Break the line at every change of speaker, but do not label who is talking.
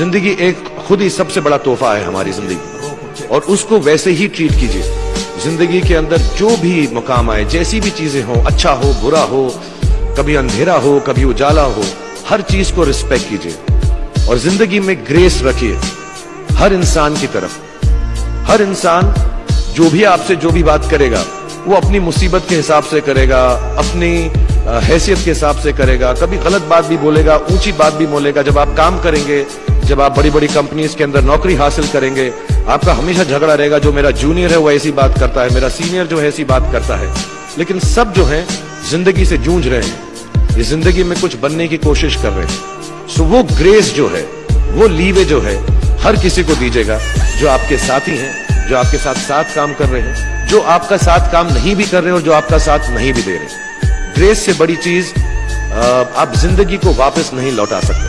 ज़िंदगी एक खुद ही सबसे बड़ा तोहफा है हमारी ज़िंदगी। और उसको वैसे ही ट्रीट कीजिए। ज़िंदगी के अंदर जो भी मुकाम आए, जैसी भी चीज़ें हो अच्छा हो, बुरा हो, कभी अंधेरा हो, कभी उजाला हो, हर चीज़ को रिस्पेक्ट कीजिए। और ज़िंदगी में ग्रेस रखिए। हर इंसान की तरफ़। हर इंसान जो भी आपसे जो भी बात करेगा, वो अपनी मुसीबत के हिसाब से करेगा, अपनी हैसियत के हिसाब से करेगा, कभी गलत बात भी बोलेगा, ऊँची बात भी बोलेगा, जब आप काम करेंगे जब आप बड़ी बड़ी कंपनीज़ के अंदर नौकरी हासिल करेंगे, आपका हमेशा झगड़ा रहेगा, जो मेरा जूनियर है, वो ऐसी बात करता है, मेरा सीनियर जो है, ऐसी बात करता है। लेकिन सब जो है, ज़िंदगी से जूझ रहे हैं। ये ज़िंदगी में कुछ बनने की कोशिश कर रहे हैं। सो वो ग्रेस जो है, वो लीवे जो है, हर किसी को दीजिएगा, जो आपके साथी हैं, जो आपके साथ साथ काम कर रहे हैं, जो आपका साथ काम नहीं भी कर रहे और जो आपका साथ नहीं भी दे रहे ग्रेस से बड़ी चीज़ आप ज़िंदगी को वापस नहीं लौटा सकते।